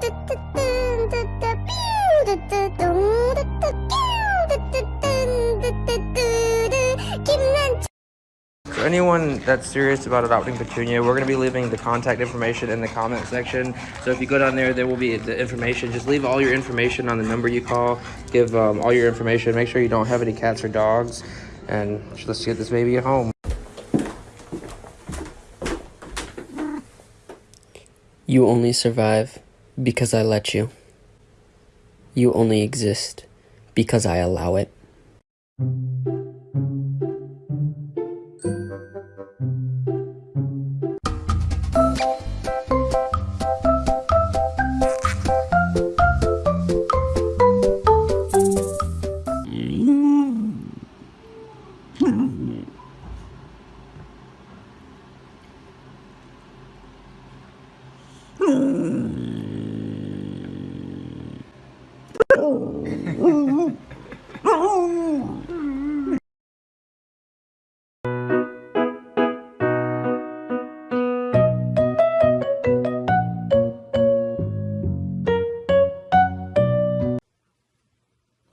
For anyone that's serious about adopting Petunia, we're going to be leaving the contact information in the comment section. So if you go down there, there will be the information. Just leave all your information on the number you call. Give um, all your information. Make sure you don't have any cats or dogs. And let's get this baby at home. You only survive because I let you. You only exist because I allow it. Mm.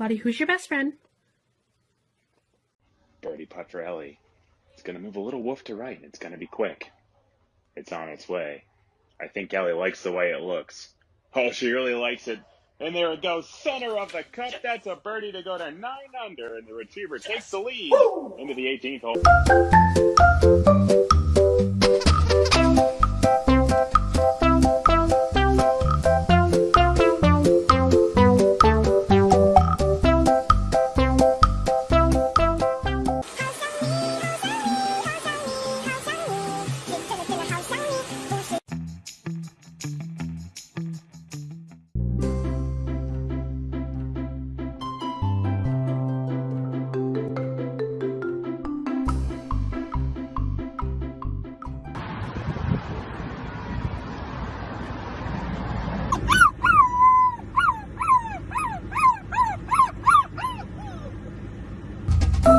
Lottie, who's your best friend? Birdie Patrelli. It's gonna move a little woof to right, and it's gonna be quick. It's on its way. I think Ellie likes the way it looks. Oh, she really likes it. And there it goes, center of the cup. That's a birdie to go to nine under, and the retriever takes the lead into the 18th hole.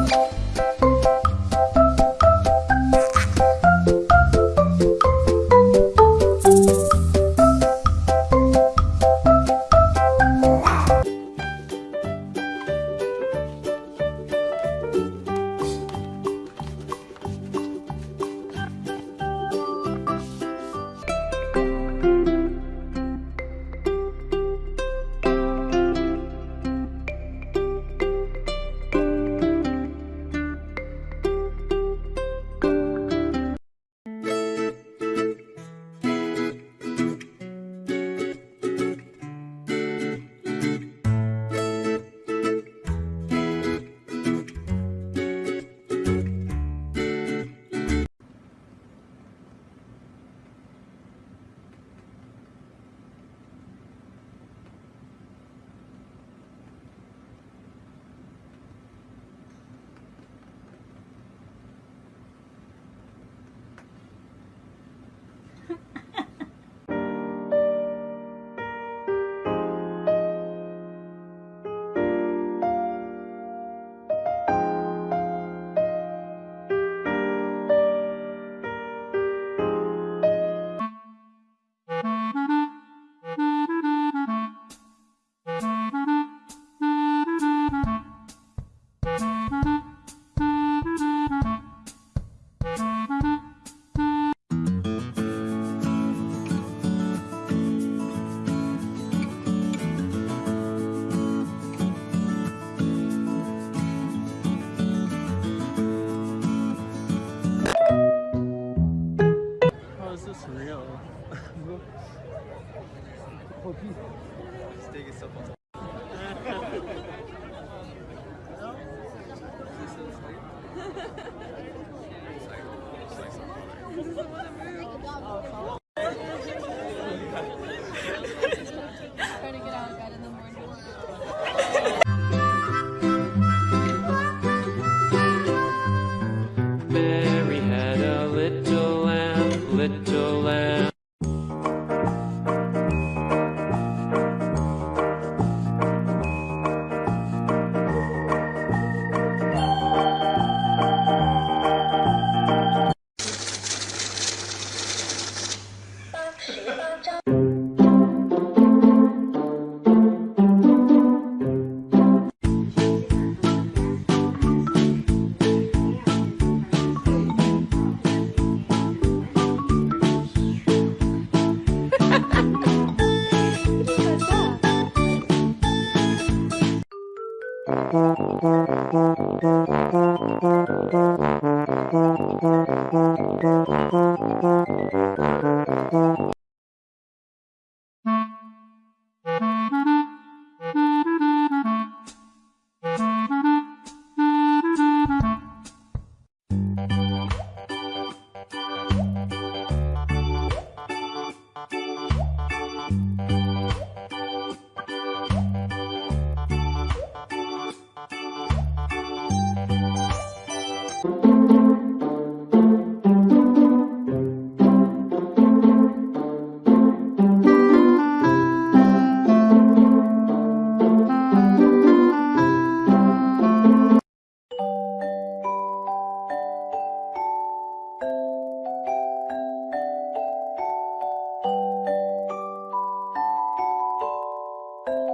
감사합니다. To get out Thank you.